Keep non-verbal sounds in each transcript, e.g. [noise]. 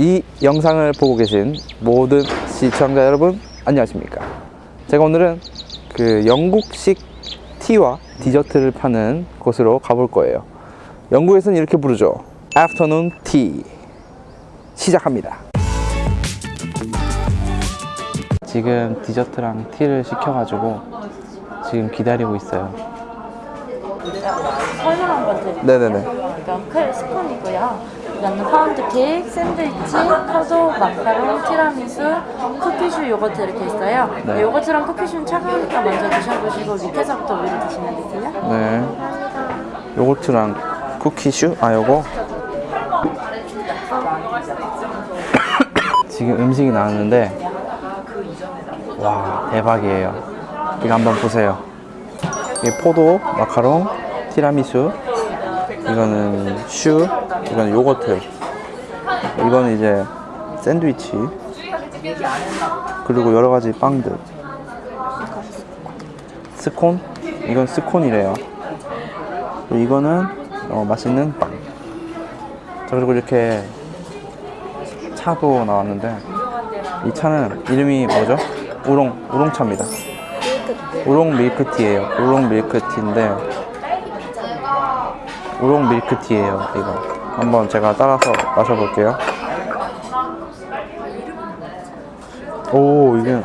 이 영상을 보고 계신 모든 시청자 여러분 안녕하십니까? 제가 오늘은 그 영국식 티와 디저트를 파는 곳으로 가볼 거예요. 영국에서는 이렇게 부르죠. Afternoon Tea. 시작합니다. 지금 디저트랑 티를 시켜가지고 지금 기다리고 있어요. 설명 한번 드릴게요. 네네네. 클 스콘이고요. 이거는 파운드 케이크, 샌드위치, 포도, 마카롱, 티라미수, 쿠키슈 요거트 이렇게 있어요. 네. 요거트랑 쿠키슈는 차가우니까 먼저 드셔보시고 밑에서부터 위로 드시면 되세요. 네 요거트랑 쿠키슈? 아 요거 [coughs] 지금 음식이 나왔는데 와 대박이에요 이거 한번 보세요 이게 포도, 마카롱, 티라미수 이거는 슈, 이거는 요거트 이거는 이제 샌드위치 그리고 여러 가지 빵들 스콘? 이건 스콘이래요 이거는 어, 맛있는 빵. 자 그리고 이렇게 차도 나왔는데 이 차는 이름이 뭐죠? 우롱 우롱차입니다. 우롱 밀크티예요. 우롱 밀크티인데 우롱 밀크티예요. 이거 한번 제가 따라서 마셔볼게요. 오 이게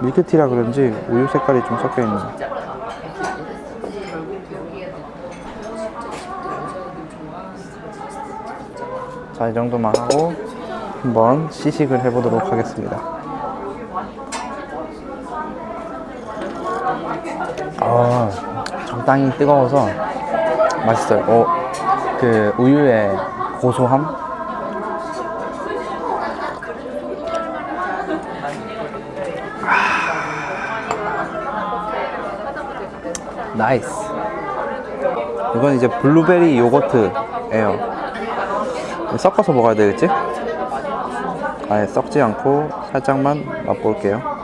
밀크티라 그런지 우유 색깔이 좀 섞여 있네. 자, 이 정도만 하고 한번 시식을 해보도록 하겠습니다. 아, 적당히 뜨거워서 맛있어요. 어, 그 우유의 고소함? 아. nice. 이건 이제 블루베리 요거트예요. 섞어서 먹어야 되겠지? 아예 썩지 않고 살짝만 맛볼게요.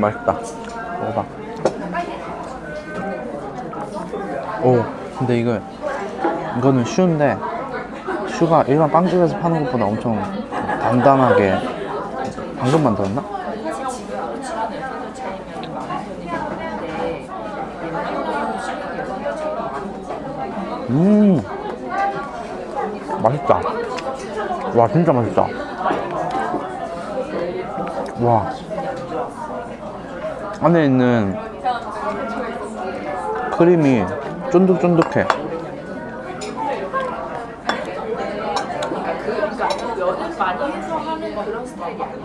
맛있다. 먹어봐. 오 근데 이거 이거는 슈인데 슈가 일반 빵집에서 파는 것보다 엄청 단단하게 방금 만들었나? 음 맛있다. 와 진짜 맛있다. 와 안에 있는 크림이 쫀득쫀득해.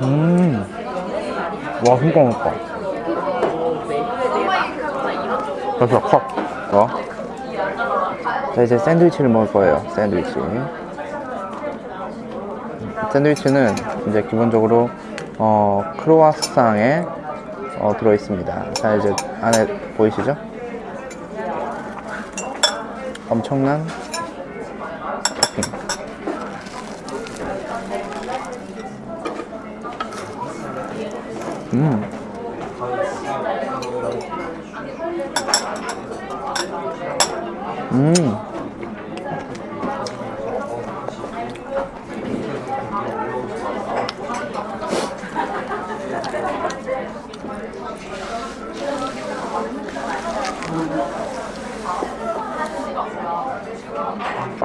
음, 와 진짜 맛있다. 그래서 컷. 어? 자 이제 샌드위치를 먹을 거예요. 샌드위치. 샌드위치는 이제 기본적으로 어, 크로와상에 어, 들어 있습니다. 자 이제 안에 보이시죠? 엄청난 토핑. 음. 음.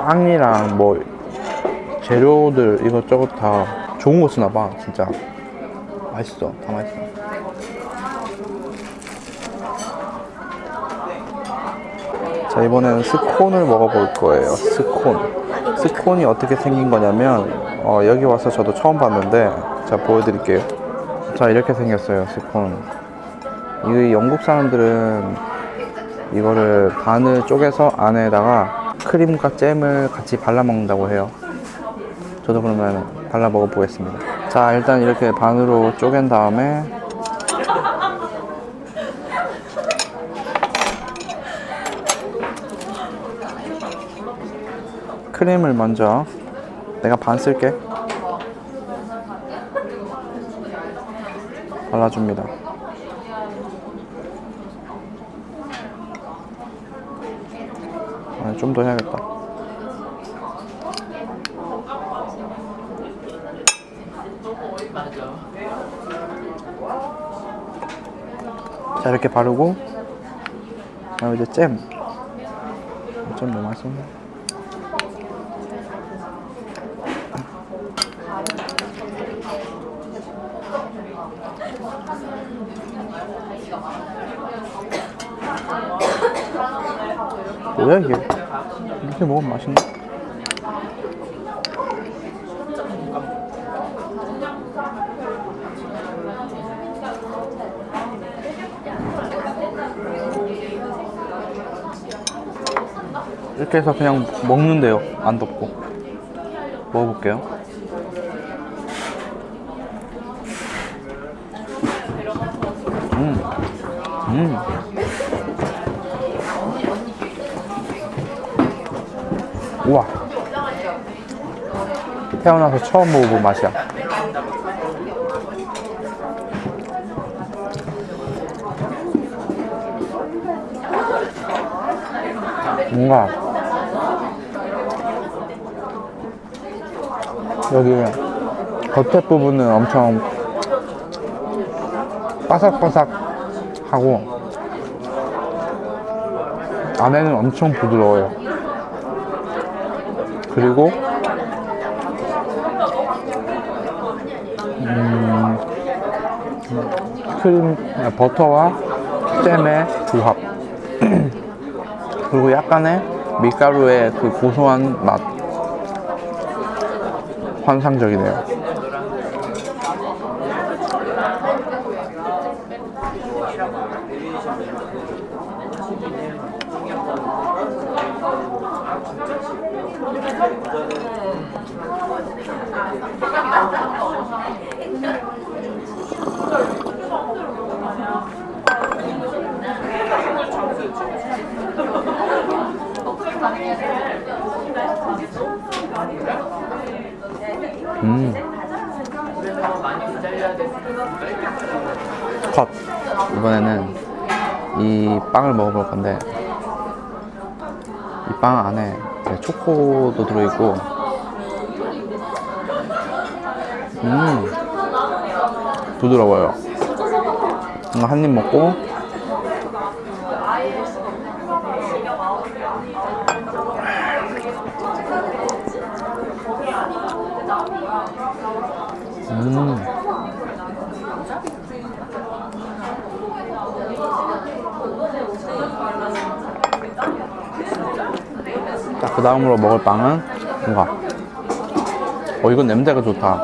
빵이랑 뭐 재료들 이것저것 다 좋은 거 쓰나 봐 진짜. 맛있어 다 맛있어. 자 이번에는 스콘을 먹어볼 거예요 스콘. 스콘이 어떻게 생긴 거냐면 어, 여기 와서 저도 처음 봤는데 자 보여드릴게요. 자 이렇게 생겼어요 스콘. 이 영국 사람들은 이거를 반을 쪼개서 안에다가 크림과 잼을 같이 발라 먹는다고 해요 저도 그러면 발라 먹어보겠습니다. 자, 일단 이렇게 반으로 쪼갠 다음에 크림을 먼저 내가 반 쓸게. 발라줍니다. 아, 좀 더 해야겠다. 자 이렇게 바르고 아 이제 잼. 잼 너무 맛있네. 뭐야 이게? 이렇게 먹으면 맛있네. 이렇게 해서 그냥 먹는데요. 안 덮고. 먹어볼게요. 음. 음. 우와. 태어나서 처음 먹어본 맛이야. 뭔가 여기 겉에 부분은 엄청 바삭바삭하고 안에는 엄청 부드러워요. 그리고 음, 크림 아, 버터와 잼의 조합 [clears throat] 그리고 약간의 밀가루의 그 고소한 맛 환상적이네요. 음. 컷. 이번에는 이 빵을 먹어볼 건데 이 빵 안에 이제 초코도 들어있고 음 부드러워요. 한 입 먹고 음. 자, 그 다음으로 먹을 빵은 뭔가. 어, 이건 냄새가 좋다.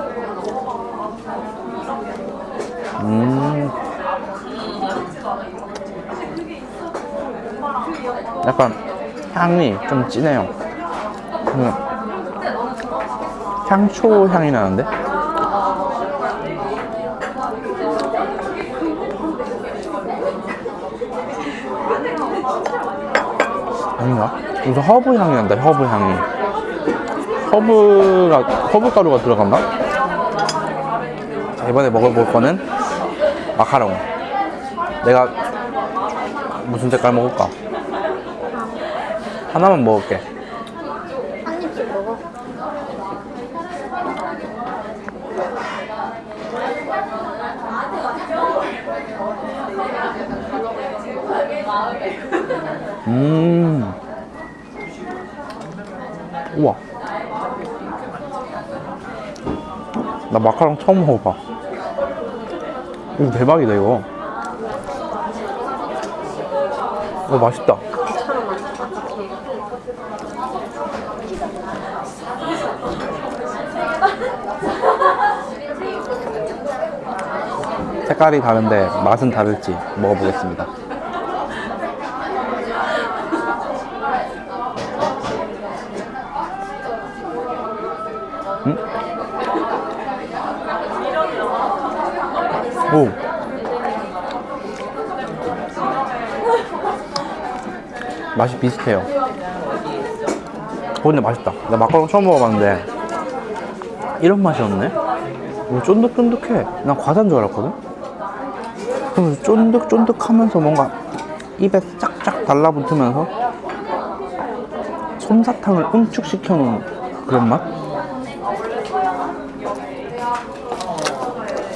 음. 약간 향이 좀 진해요. 그 향초 향이 나는데? 아닌가? 무슨 허브 향이 난다, 허브 향이. 허브가, 허브 가루가 들어갔나? 자, 이번에 먹어볼 거는 마카롱. 내가 무슨 색깔 먹을까? 하나만 먹을게. 한 입씩 먹어. 음. 우와. 나 마카롱 처음 먹어봐. 이거 대박이다, 이거. 어, 맛있다. 색깔이 다른데 맛은 다를지 먹어보겠습니다. 오. 맛이 비슷해요. 어, 근데 맛있다. 나 마카롱 처음 먹어봤는데 이런 맛이었네. 오, 쫀득쫀득해. 난 과자인 줄 알았거든. 그럼 쫀득쫀득하면서 뭔가 입에 쫙쫙 달라붙으면서 솜사탕을 응축시켜 놓은 그런 맛?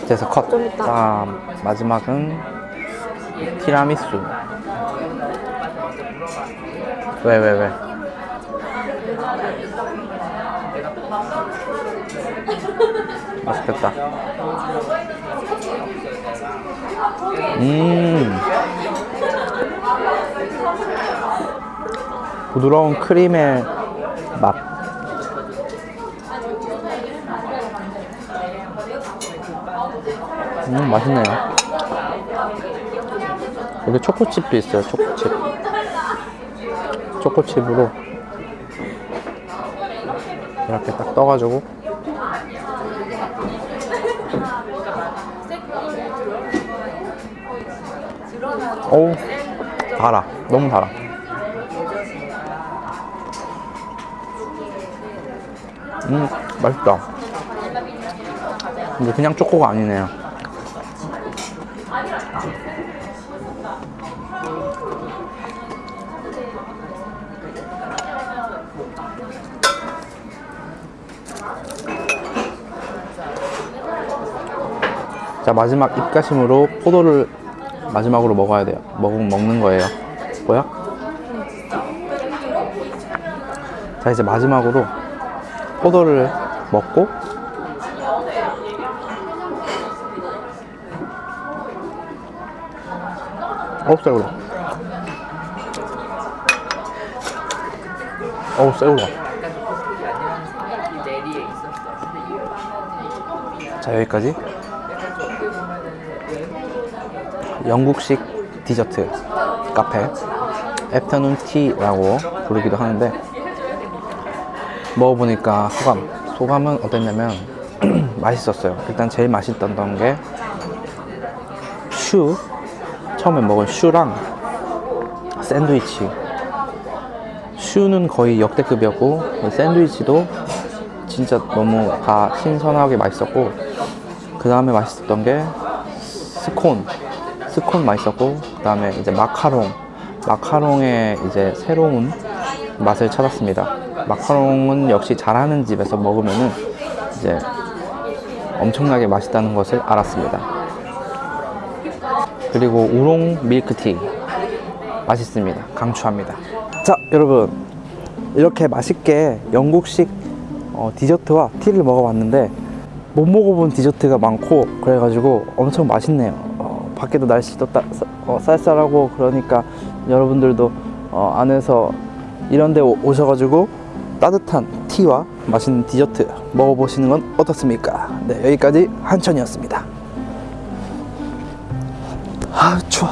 그래서 컷. 좀 이따. 자, 마지막은 티라미수. 왜, 왜, 왜? 맛있겠다. 음. 부드러운 크림의 맛. 음, 맛있네요. 여기 초코칩도 있어요, 초코칩. 초코칩으로 이렇게 딱 떠가지고. 어우 달아. 너무 달아. 음 맛있다. 근데 그냥 초코가 아니네요 자 마지막 입가심으로 포도를 마지막으로 먹어야 돼요 먹, 먹는 거예요 뭐야? 자 이제 마지막으로 포도를 먹고 어우 새우다 어우 새우다 자 여기까지. 영국식 디저트 카페. 애프터눈 티라고 부르기도 하는데 먹어보니까 소감. 소감은 어땠냐면 [clears throat] 맛있었어요. 일단 제일 맛있었던 게 슈 처음에 먹은 슈랑 샌드위치. 슈는 거의 역대급이었고 샌드위치도 진짜 너무 다 신선하게 맛있었고 그 다음에 맛있었던 게 스콘. 스콘 맛있었고 그 다음에 이제 마카롱. 마카롱의 이제 새로운 맛을 찾았습니다. 마카롱은 역시 잘하는 집에서 먹으면은 이제 엄청나게 맛있다는 것을 알았습니다 그리고 우롱 밀크티. 맛있습니다. 강추합니다. 자 여러분. 이렇게 맛있게 영국식 어, 디저트와 티를 먹어봤는데 못 먹어본 디저트가 많고 그래가지고 엄청 맛있네요. 어, 밖에도 날씨도 따, 쌀- 어, 쌀쌀하고 그러니까 여러분들도 어, 안에서 이런 데 오- 오셔가지고 따뜻한 티와 맛있는 디저트 먹어보시는 건 어떻습니까? 네 여기까지 한천이었습니다 아 추워